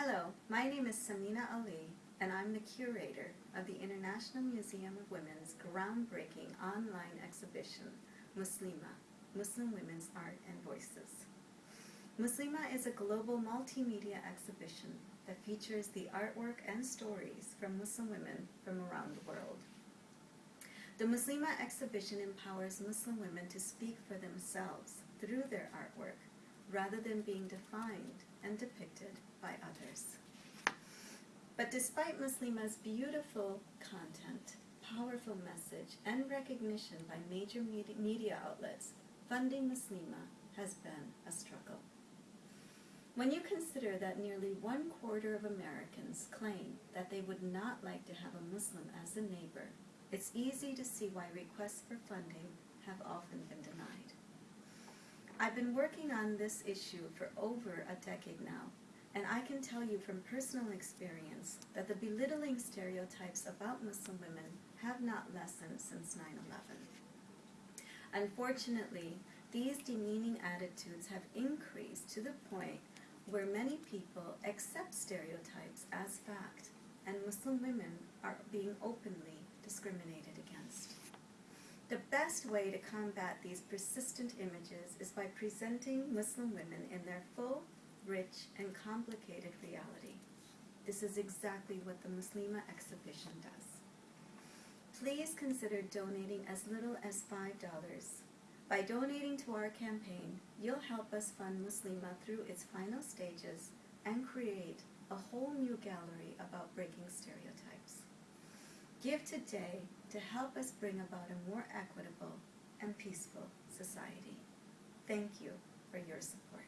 Hello, my name is Samina Ali, and I'm the curator of the International Museum of Women's groundbreaking online exhibition, Muslima, Muslim Women's Art and Voices. Muslima is a global multimedia exhibition that features the artwork and stories from Muslim women from around the world. The Muslima exhibition empowers Muslim women to speak for themselves through their artwork rather than being defined and depicted by others. But despite Muslima's beautiful content, powerful message, and recognition by major media outlets, funding Muslima has been a struggle. When you consider that nearly one quarter of Americans claim that they would not like to have a Muslim as a neighbor, it's easy to see why requests for funding have often been denied. I've been working on this issue for over a decade now, and I can tell you from personal experience that the belittling stereotypes about Muslim women have not lessened since 9-11. Unfortunately, these demeaning attitudes have increased to the point where many people accept stereotypes as fact, and Muslim women are being openly discriminated against. The best way to combat these persistent images is by presenting Muslim women in their full, rich, and complicated reality. This is exactly what the Muslima exhibition does. Please consider donating as little as $5. By donating to our campaign, you'll help us fund Muslima through its final stages and create a whole new gallery about breaking. Give today to help us bring about a more equitable and peaceful society. Thank you for your support.